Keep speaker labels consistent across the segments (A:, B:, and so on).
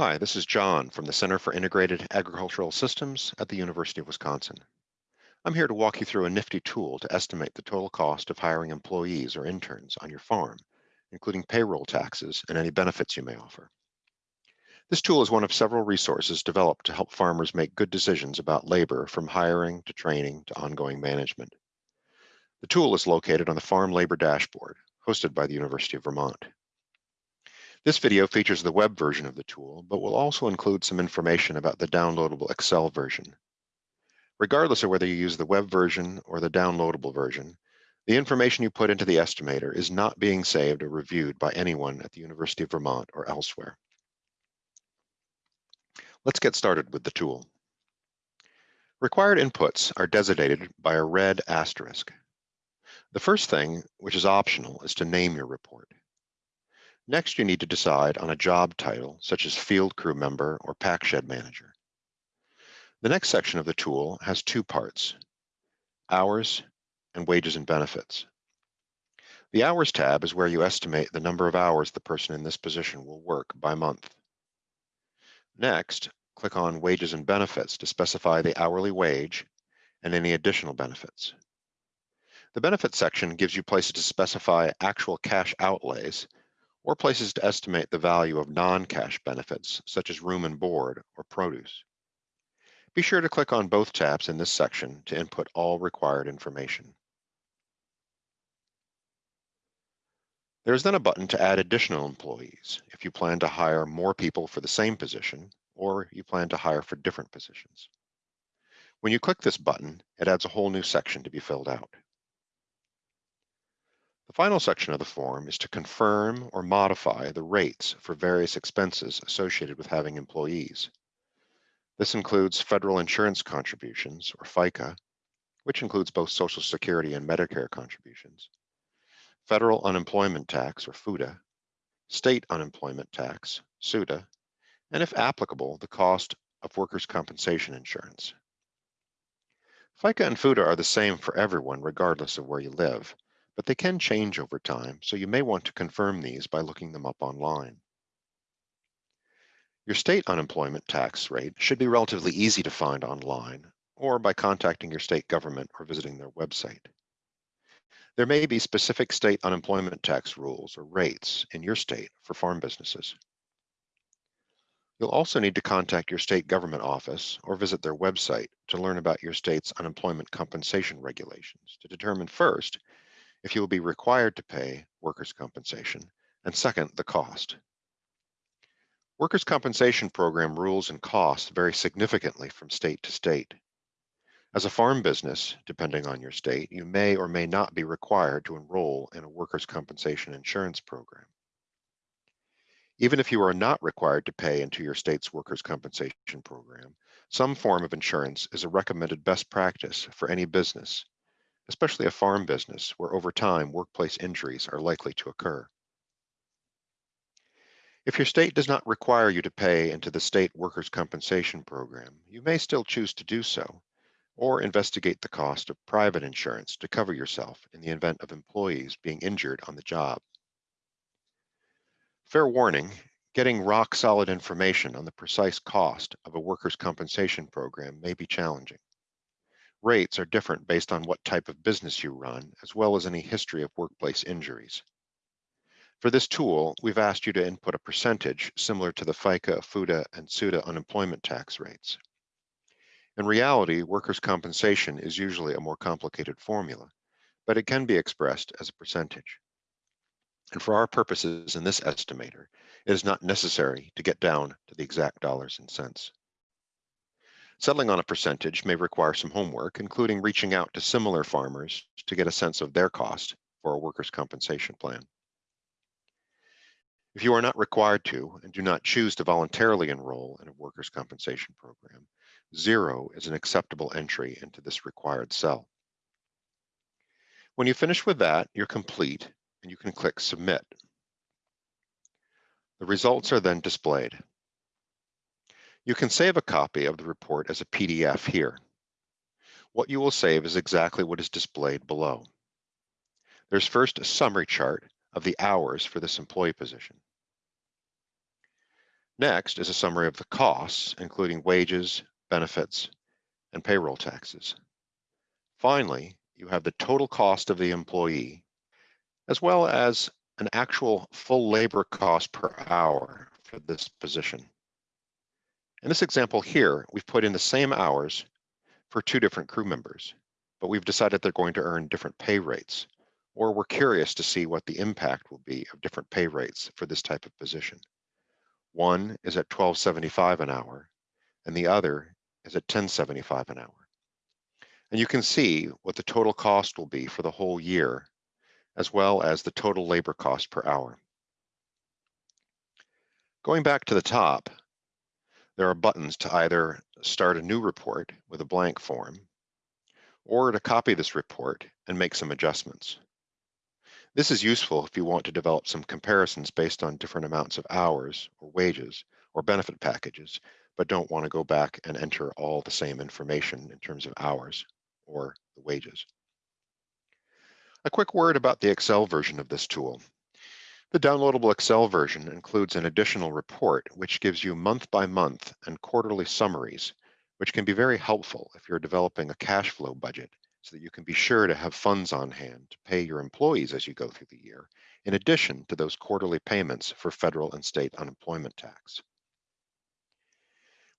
A: Hi, this is John from the Center for Integrated Agricultural Systems at the University of Wisconsin. I'm here to walk you through a nifty tool to estimate the total cost of hiring employees or interns on your farm, including payroll taxes and any benefits you may offer. This tool is one of several resources developed to help farmers make good decisions about labor from hiring to training to ongoing management. The tool is located on the Farm Labor Dashboard, hosted by the University of Vermont. This video features the web version of the tool, but will also include some information about the downloadable Excel version. Regardless of whether you use the web version or the downloadable version, the information you put into the estimator is not being saved or reviewed by anyone at the University of Vermont or elsewhere. Let's get started with the tool. Required inputs are designated by a red asterisk. The first thing, which is optional, is to name your report. Next, you need to decide on a job title, such as field crew member or pack shed manager. The next section of the tool has two parts, hours and wages and benefits. The hours tab is where you estimate the number of hours the person in this position will work by month. Next, click on wages and benefits to specify the hourly wage and any additional benefits. The benefits section gives you places to specify actual cash outlays or places to estimate the value of non-cash benefits, such as room and board or produce. Be sure to click on both tabs in this section to input all required information. There is then a button to add additional employees if you plan to hire more people for the same position or you plan to hire for different positions. When you click this button, it adds a whole new section to be filled out. The final section of the form is to confirm or modify the rates for various expenses associated with having employees. This includes federal insurance contributions, or FICA, which includes both Social Security and Medicare contributions, federal unemployment tax, or FUTA, state unemployment tax, SUTA, and if applicable, the cost of workers' compensation insurance. FICA and FUTA are the same for everyone, regardless of where you live but they can change over time, so you may want to confirm these by looking them up online. Your state unemployment tax rate should be relatively easy to find online or by contacting your state government or visiting their website. There may be specific state unemployment tax rules or rates in your state for farm businesses. You'll also need to contact your state government office or visit their website to learn about your state's unemployment compensation regulations to determine first if you will be required to pay workers' compensation, and second, the cost. Workers' compensation program rules and costs vary significantly from state to state. As a farm business, depending on your state, you may or may not be required to enroll in a workers' compensation insurance program. Even if you are not required to pay into your state's workers' compensation program, some form of insurance is a recommended best practice for any business especially a farm business where over time workplace injuries are likely to occur. If your state does not require you to pay into the state workers' compensation program, you may still choose to do so, or investigate the cost of private insurance to cover yourself in the event of employees being injured on the job. Fair warning, getting rock solid information on the precise cost of a workers' compensation program may be challenging. Rates are different based on what type of business you run, as well as any history of workplace injuries. For this tool, we've asked you to input a percentage similar to the FICA, FUTA, and SUTA unemployment tax rates. In reality, workers' compensation is usually a more complicated formula, but it can be expressed as a percentage. And for our purposes in this estimator, it is not necessary to get down to the exact dollars and cents. Settling on a percentage may require some homework, including reaching out to similar farmers to get a sense of their cost for a workers' compensation plan. If you are not required to and do not choose to voluntarily enroll in a workers' compensation program, zero is an acceptable entry into this required cell. When you finish with that, you're complete and you can click Submit. The results are then displayed. You can save a copy of the report as a PDF here. What you will save is exactly what is displayed below. There's first a summary chart of the hours for this employee position. Next is a summary of the costs, including wages, benefits, and payroll taxes. Finally, you have the total cost of the employee, as well as an actual full labor cost per hour for this position. In this example here, we've put in the same hours for two different crew members, but we've decided they're going to earn different pay rates, or we're curious to see what the impact will be of different pay rates for this type of position. One is at 12.75 an hour, and the other is at 10.75 an hour. And you can see what the total cost will be for the whole year, as well as the total labor cost per hour. Going back to the top, there are buttons to either start a new report with a blank form, or to copy this report and make some adjustments. This is useful if you want to develop some comparisons based on different amounts of hours or wages or benefit packages, but don't want to go back and enter all the same information in terms of hours or the wages. A quick word about the Excel version of this tool. The downloadable Excel version includes an additional report which gives you month by month and quarterly summaries, which can be very helpful if you're developing a cash flow budget so that you can be sure to have funds on hand to pay your employees as you go through the year, in addition to those quarterly payments for federal and state unemployment tax.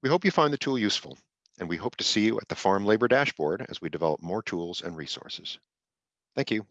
A: We hope you find the tool useful, and we hope to see you at the Farm Labor Dashboard as we develop more tools and resources. Thank you.